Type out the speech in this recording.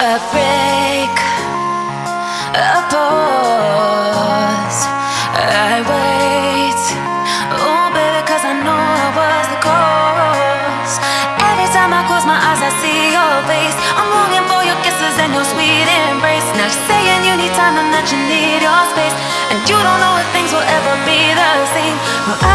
a break, a pause. I wait, oh baby, cause I know I was the cause. Every time I close my eyes, I see your face. I'm longing for your kisses and your sweet embrace. Now you're saying you need time and that you need your space, and you don't know if things will ever be the same. Well, I